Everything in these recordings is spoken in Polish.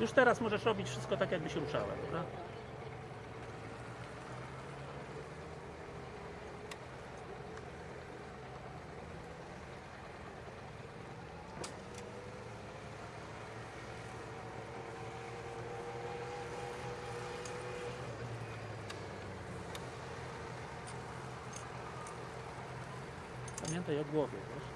Już teraz możesz robić wszystko tak, jakby się ruszała, prawda? Pamiętaj o głowie, wiesz?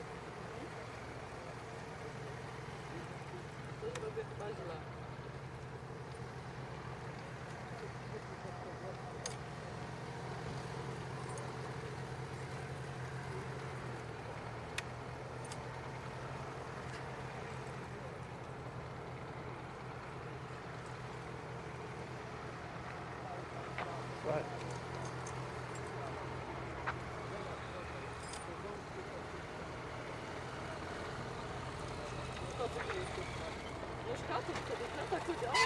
Vai. Não está bonito. Não está tudo, não está tudo.